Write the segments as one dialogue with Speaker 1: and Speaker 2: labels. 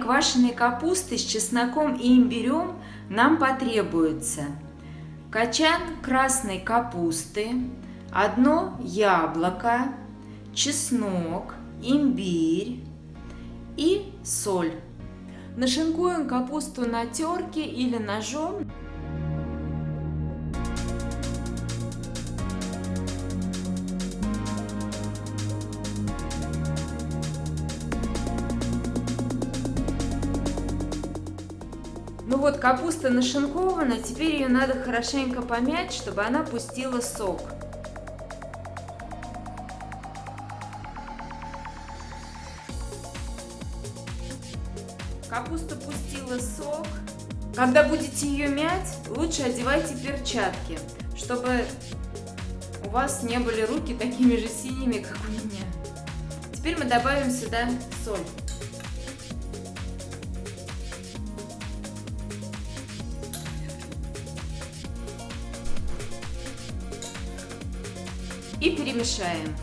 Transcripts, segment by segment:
Speaker 1: квашеной капусты с чесноком и имбирем нам потребуется качан красной капусты, одно яблоко, чеснок, имбирь и соль. Нашинкуем капусту на терке или ножом. Ну вот, капуста нашинкована, теперь ее надо хорошенько помять, чтобы она пустила сок. Капуста пустила сок. Когда будете ее мять, лучше одевайте перчатки, чтобы у вас не были руки такими же синими, как у меня. Теперь мы добавим сюда соль. И перемешаем.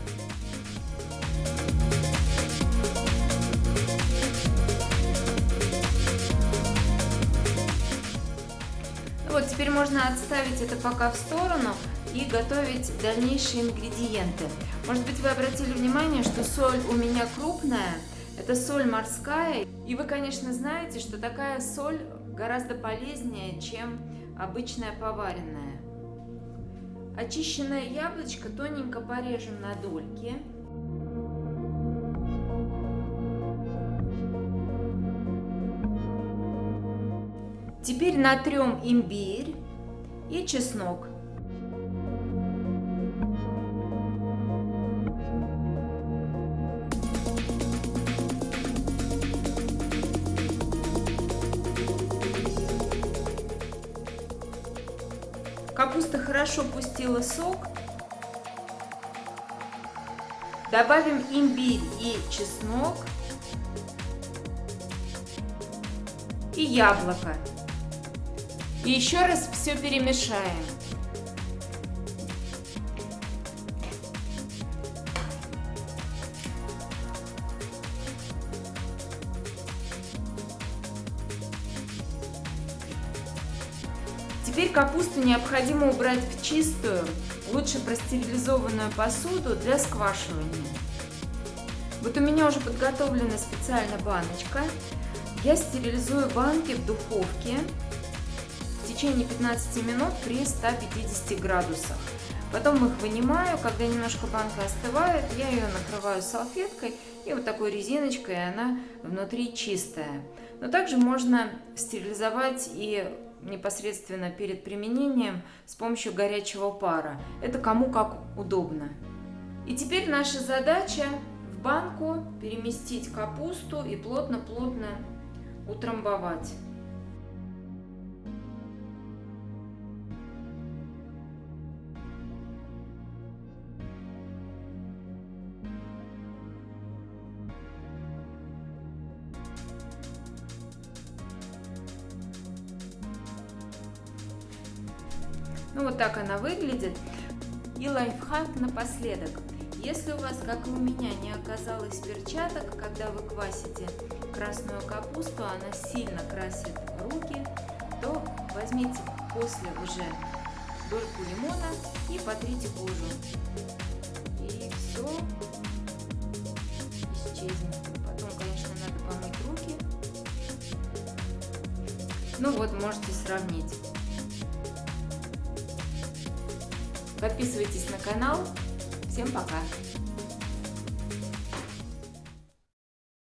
Speaker 1: Вот, теперь можно отставить это пока в сторону и готовить дальнейшие ингредиенты. Может быть, вы обратили внимание, что соль у меня крупная, это соль морская. И вы, конечно, знаете, что такая соль гораздо полезнее, чем обычная поваренная. Очищенное яблочко тоненько порежем на дольки. Теперь натрем имбирь и чеснок. Капуста хорошо пустила сок. Добавим имбирь и чеснок. И яблоко. И еще раз все перемешаем. Теперь капусту необходимо убрать в чистую, лучше простерилизованную посуду для сквашивания. Вот у меня уже подготовлена специальная баночка. Я стерилизую банки в духовке течение 15 минут при 150 градусах. Потом их вынимаю, когда немножко банка остывает, я ее накрываю салфеткой и вот такой резиночкой, и она внутри чистая. Но также можно стерилизовать и непосредственно перед применением с помощью горячего пара. Это кому как удобно. И теперь наша задача в банку переместить капусту и плотно-плотно утрамбовать. Ну вот так она выглядит. И лайфхак напоследок. Если у вас, как и у меня, не оказалось перчаток, когда вы квасите красную капусту, она сильно красит руки, то возьмите после уже дольку лимона и потрите кожу. И все исчезнет. Потом, конечно, надо помыть руки. Ну вот, можете сравнить. Подписывайтесь на канал. Всем пока!